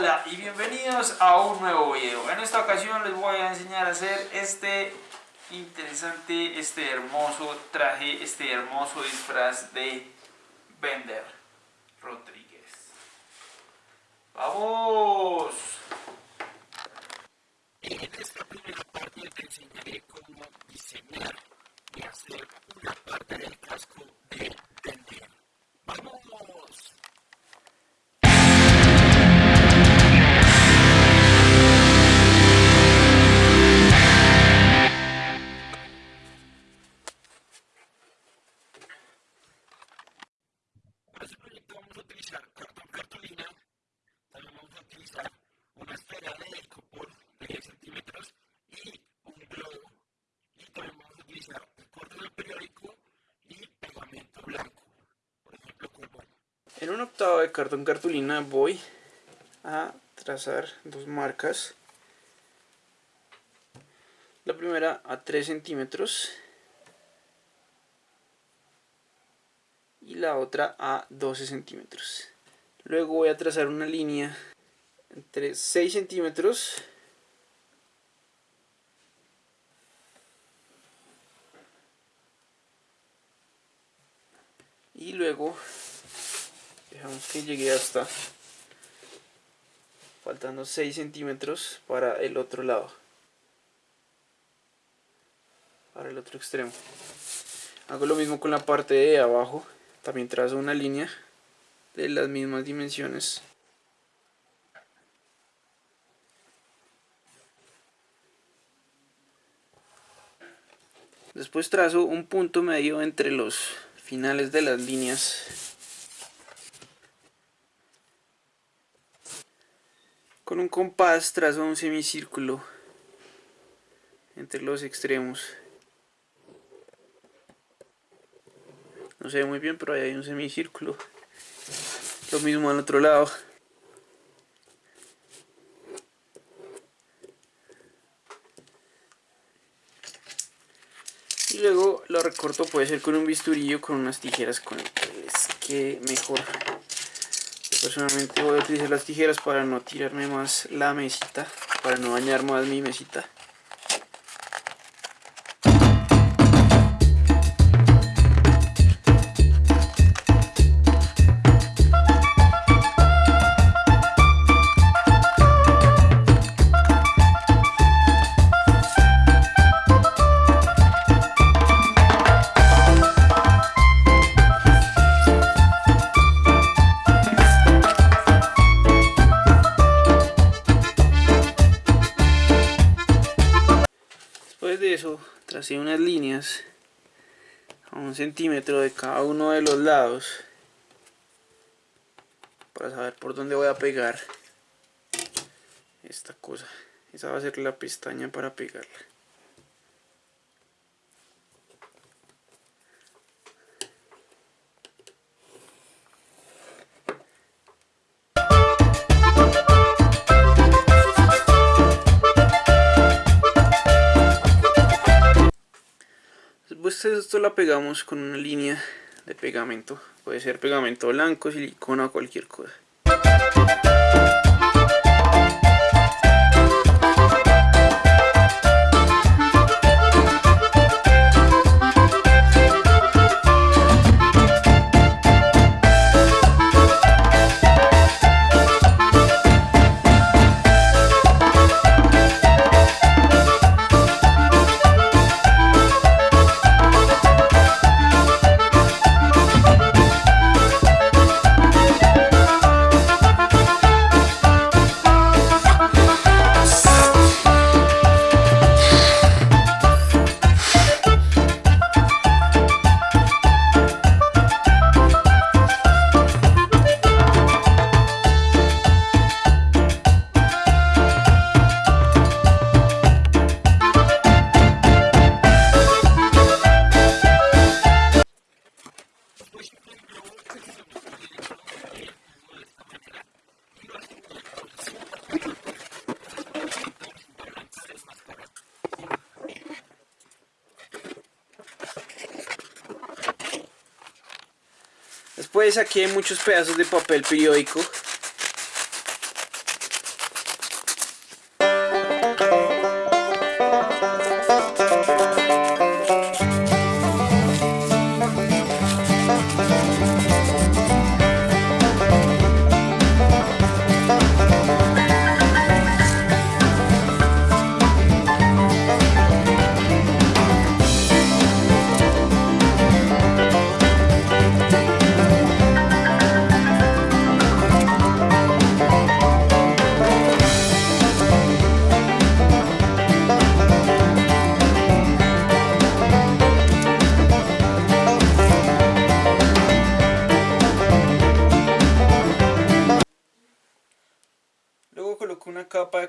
Hola y bienvenidos a un nuevo video. En esta ocasión les voy a enseñar a hacer este interesante, este hermoso traje, este hermoso disfraz de Bender Rodríguez. ¡Vamos! En esta primera parte te enseñaré cómo diseñar y hacer una parte del casco de Bender. ¡Vamos! Cartón cartulina voy a trazar dos marcas. La primera a 3 centímetros y la otra a 12 centímetros. Luego voy a trazar una línea entre 6 centímetros y luego dejamos que llegue hasta faltando 6 centímetros para el otro lado para el otro extremo. Hago lo mismo con la parte de abajo también trazo una línea de las mismas dimensiones. Después trazo un punto medio entre los finales de las líneas con un compás trazo un semicírculo entre los extremos. No se ve muy bien pero ahí hay un semicírculo. Lo mismo al otro lado. Y luego lo recorto puede ser con un bisturillo con unas tijeras con que mejor personalmente voy a utilizar las tijeras para no tirarme más la mesita para no dañar más mi mesita un centímetro de cada uno de los lados para saber por dónde voy a pegar esta cosa. Esa va a ser la pestaña para pegarla. Esto la pegamos con una línea de pegamento. Puede ser pegamento blanco, silicona o cualquier cosa. Después saqué muchos pedazos de papel periódico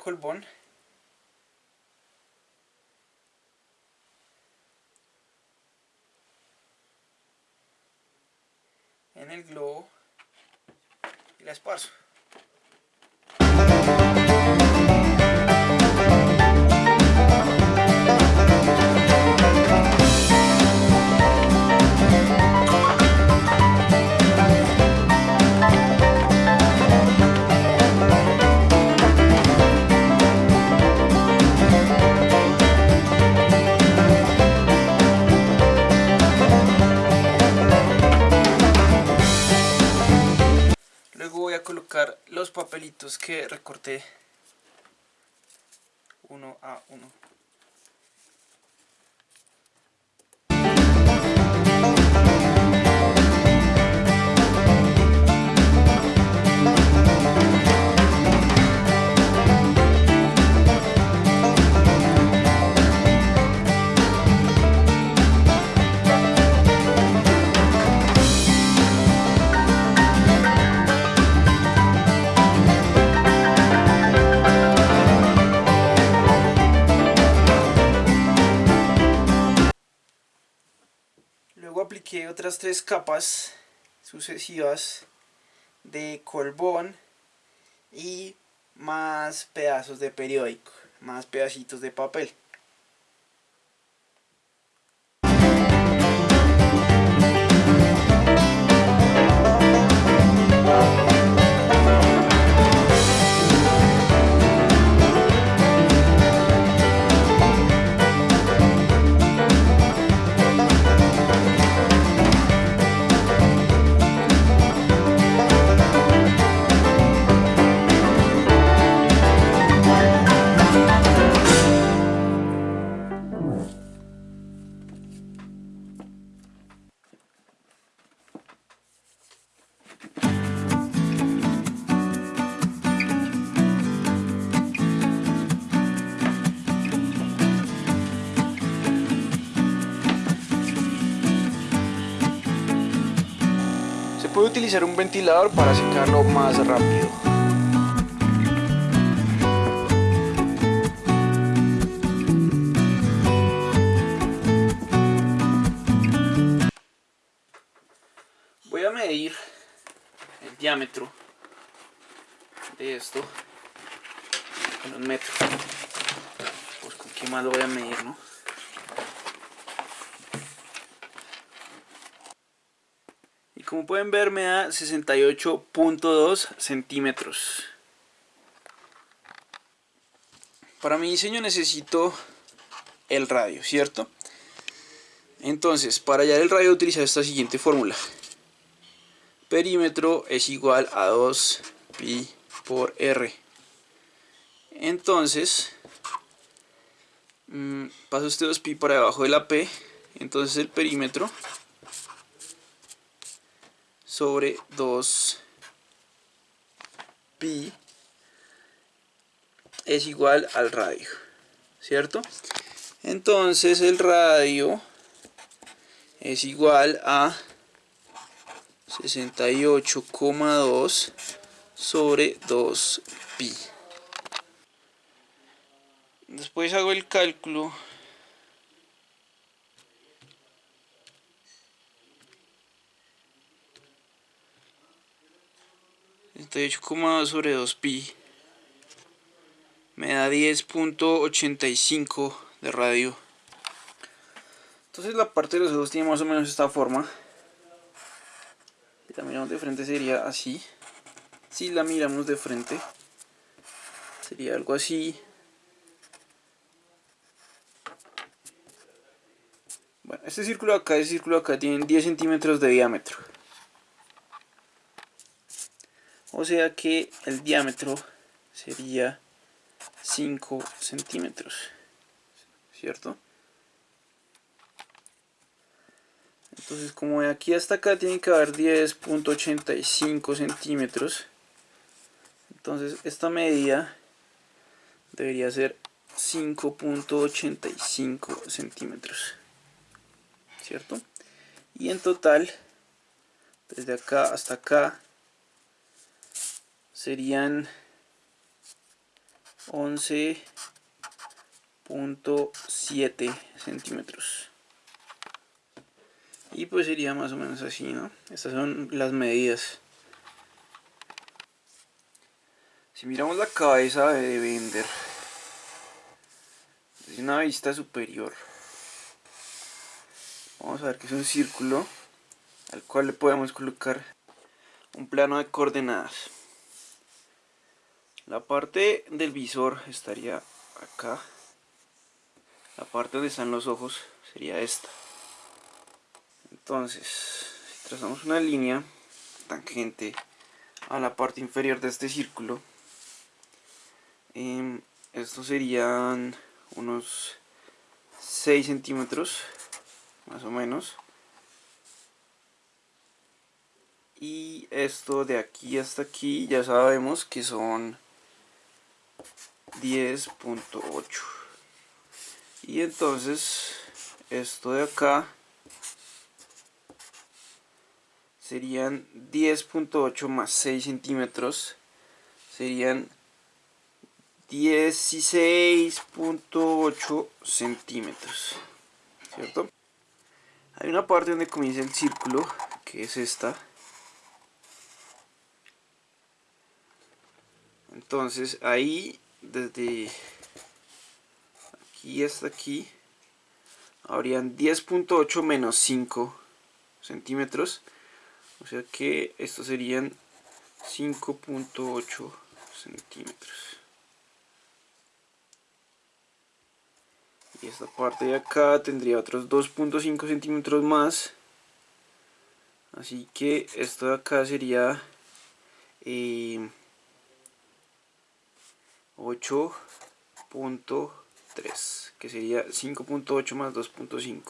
colbón en el globo y la esparzo. Papelitos que recorté uno a uno. Tres capas sucesivas de colbón y más pedazos de periódico, más pedacitos de papel. Utilizar un ventilador para secarlo más rápido. Voy a medir el diámetro de esto con un metro. Pues con qué más lo voy a medir, ¿no? Como pueden ver me da 68.2 centímetros. Para mi diseño necesito el radio, ¿cierto? Entonces, para hallar el radio utilizar esta siguiente fórmula. Perímetro es igual a 2 pi por r. Entonces, mm, paso este 2 pi para debajo de la p. Entonces el perímetro sobre 2 pi es igual al radio, ¿cierto? Entonces el radio es igual a 68,2 sobre 2 pi. Después hago el cálculo 78,2 sobre 2 pi. Me da 10.85 de radio. Entonces la parte de los ojos tiene más o menos esta forma. Si la miramos de frente sería así. Si la miramos de frente sería algo así. Bueno, este círculo acá, este círculo acá tiene 10 centímetros de diámetro o sea que el diámetro sería 5 centímetros cierto entonces como de aquí hasta acá tiene que haber 10.85 centímetros entonces esta medida debería ser 5.85 centímetros cierto y en total desde acá hasta acá serían 11.7 centímetros. Y pues sería más o menos así no estas son las medidas. Si miramos la cabeza de Bender desde una vista superior. Vamos a ver que es un círculo al cual le podemos colocar un plano de coordenadas la parte del visor estaría acá. La parte donde están los ojos sería esta. Entonces si trazamos una línea tangente a la parte inferior de este círculo eh, estos serían unos 6 centímetros más o menos. Y esto de aquí hasta aquí ya sabemos que son 10.8 y entonces esto de acá serían 10.8 más 6 centímetros serían 16.8 centímetros ¿cierto? hay una parte donde comienza el círculo que es esta entonces ahí desde aquí hasta aquí habrían 10.8 menos 5 centímetros. O sea que estos serían 5.8 centímetros. Y esta parte de acá tendría otros 2.5 centímetros más. Así que esto de acá sería eh, 8.3 que sería 5.8 más 2.5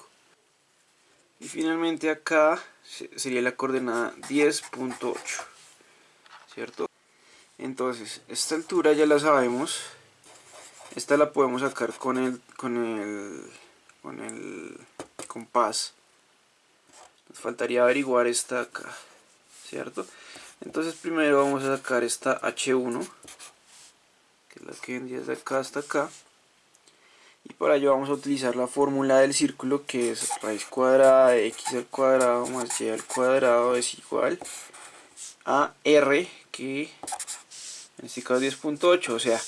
y finalmente acá sería la coordenada 10.8 cierto entonces esta altura ya la sabemos. Esta la podemos sacar con el con el con el compás. Nos faltaría averiguar esta acá cierto entonces primero vamos a sacar esta h1 es la que vendría desde acá hasta acá. Y para ello vamos a utilizar la fórmula del círculo que es raíz cuadrada de x al cuadrado más y al cuadrado es igual a r que en este caso 10.8 o sea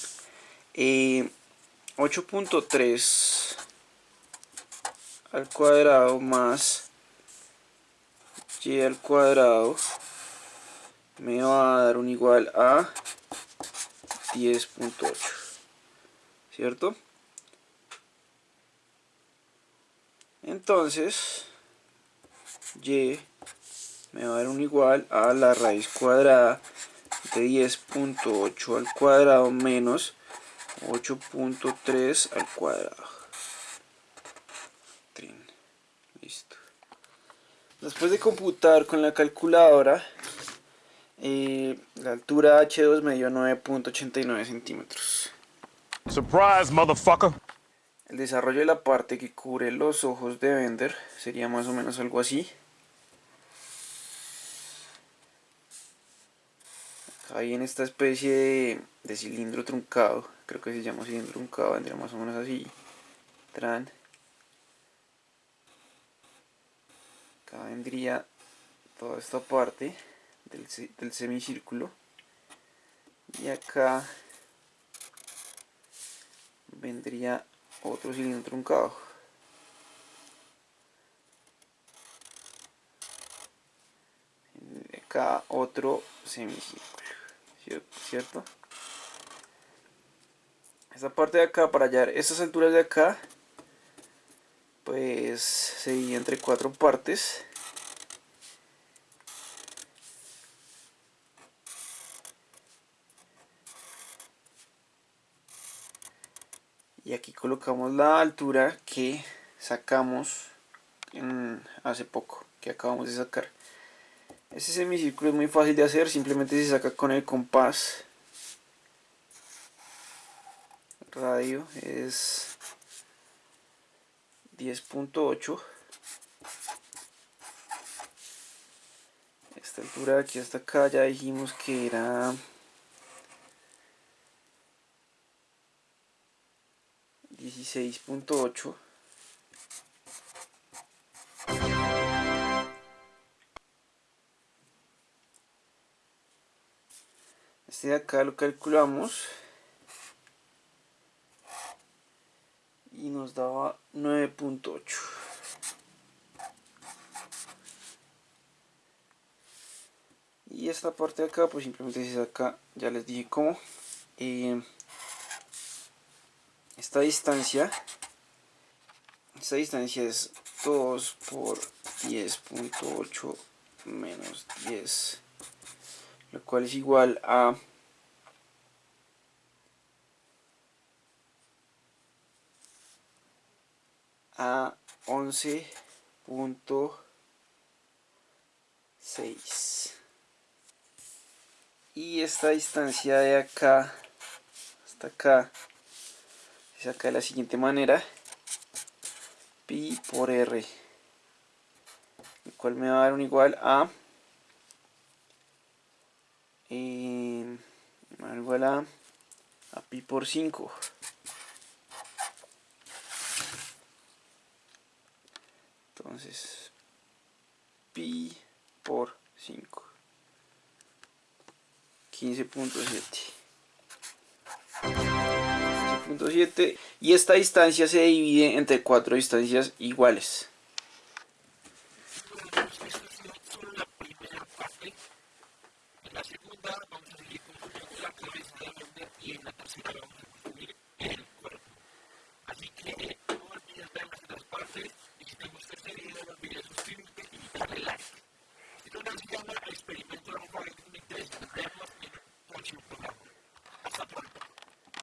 8.3 eh, al cuadrado más y al cuadrado me va a dar un igual a 10.8 ¿cierto? entonces y me va a dar un igual a la raíz cuadrada de 10.8 al cuadrado menos 8.3 al cuadrado. Listo. Después de computar con la calculadora eh, la altura H2 me dio 9.89 centímetros. Surprise, motherfucker. El desarrollo de la parte que cubre los ojos de Bender sería más o menos algo así. Ahí en esta especie de, cilindro truncado, creo que se llama cilindro truncado, vendría más o menos así. Tran. Acá vendría toda esta parte del, semicírculo. Y acá vendría otro cilindro truncado. Acá otro semicírculo cierto esta parte de acá para hallar estas alturas de acá pues sería entre cuatro partes y aquí colocamos la altura que sacamos hace poco que acabamos de sacar. Este semicírculo es muy fácil de hacer simplemente se saca con el compás. Radio es 10.8 esta altura de aquí hasta acá ya dijimos que era 16.8 este de acá lo calculamos. Y nos daba 9.8 y esta parte de acá pues simplemente se saca ya les dije cómo. Eh, esta distancia esta distancia es 2 por 10.8 menos 10 lo cual es igual a a 11.6 y esta distancia de acá hasta acá saca de la siguiente manera. Pi por r. El cual me va a dar un igual a eh, igual a, a pi por 5 entonces pi por 5 15.7 y esta distancia se divide entre cuatro distancias iguales